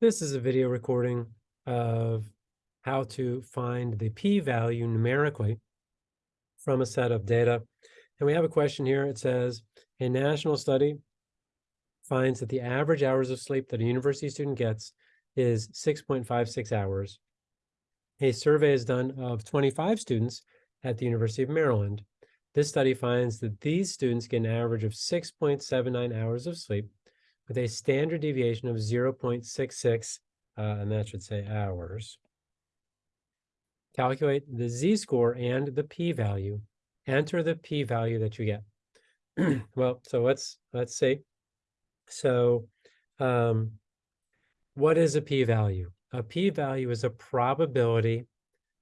This is a video recording of how to find the p-value numerically from a set of data. And we have a question here. It says, a national study finds that the average hours of sleep that a university student gets is 6.56 hours. A survey is done of 25 students at the University of Maryland. This study finds that these students get an average of 6.79 hours of sleep with a standard deviation of 0.66, uh, and that should say hours. Calculate the z-score and the p-value. Enter the p-value that you get. well, so let's let's see. So, um, what is a p-value? A p-value is a probability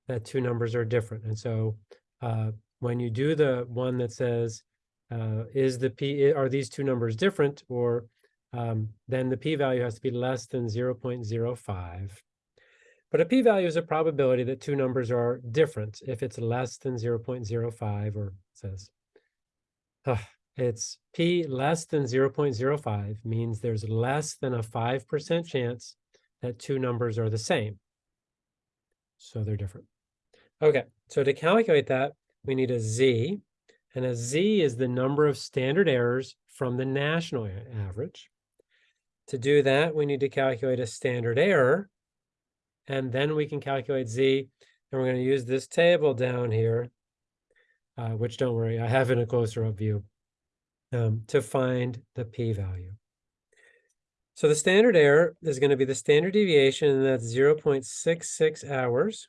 that two numbers are different. And so, uh, when you do the one that says, uh, is the p are these two numbers different, or um, then the p-value has to be less than 0.05. But a p-value is a probability that two numbers are different. If it's less than 0.05 or says, uh, it's p less than 0.05 means there's less than a 5% chance that two numbers are the same. So they're different. Okay, so to calculate that, we need a z, and a z is the number of standard errors from the national average. To do that, we need to calculate a standard error, and then we can calculate z, and we're going to use this table down here, uh, which don't worry, I have in a closer up view, um, to find the p-value. So the standard error is going to be the standard deviation, and that's 0.66 hours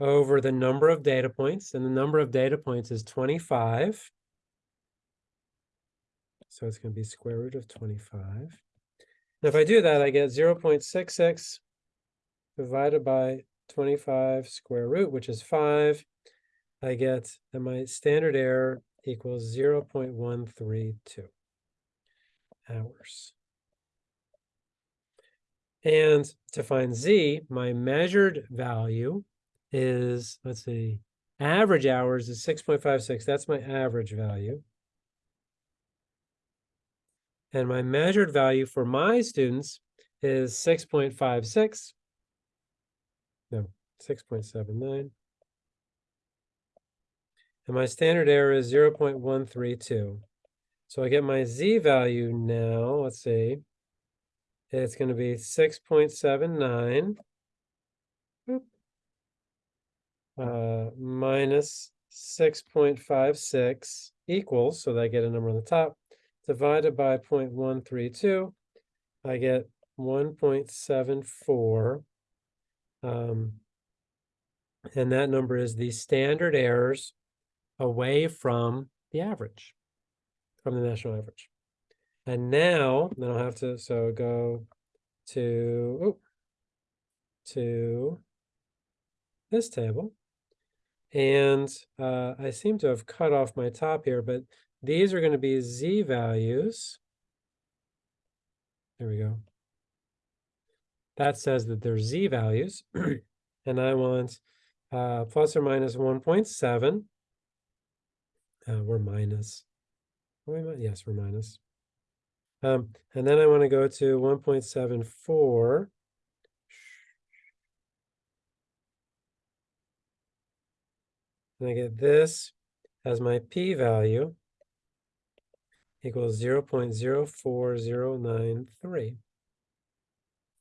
over the number of data points, and the number of data points is 25. So it's going to be square root of 25. And if I do that, I get 0 0.66 divided by 25 square root, which is 5. I get that my standard error equals 0 0.132 hours. And to find z, my measured value is, let's see, average hours is 6.56. That's my average value. And my measured value for my students is 6.56. No, 6.79. And my standard error is 0.132. So I get my z value now, let's see. It's going to be 6.79 uh, minus 6.56 equals, so that I get a number on the top, divided by 0.132, I get 1.74. Um, and that number is the standard errors away from the average, from the national average. And now, then I'll have to, so go to, oh, to this table. And uh, I seem to have cut off my top here, but these are going to be z values. There we go. That says that they're z values. and I want uh, plus or minus 1.7. Uh, we're minus. We, yes, we're minus. Um, and then I want to go to 1.74. And I get this as my p-value equals 0 0.04093.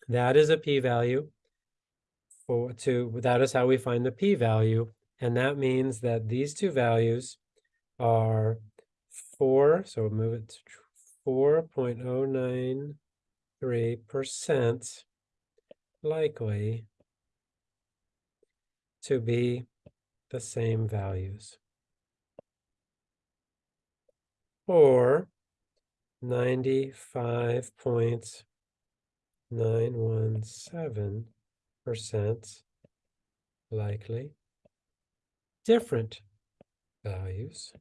That is a p-value for to that is how we find the p-value and that means that these two values are 4 so we'll move it to 4.093% likely to be the same values. Or 95.917% likely different values,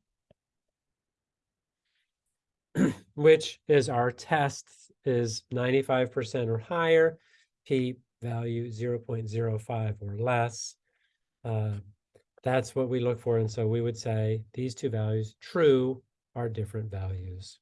which is our test is 95% or higher, p value 0.05 or less. Uh, that's what we look for. And so we would say these two values true are different values.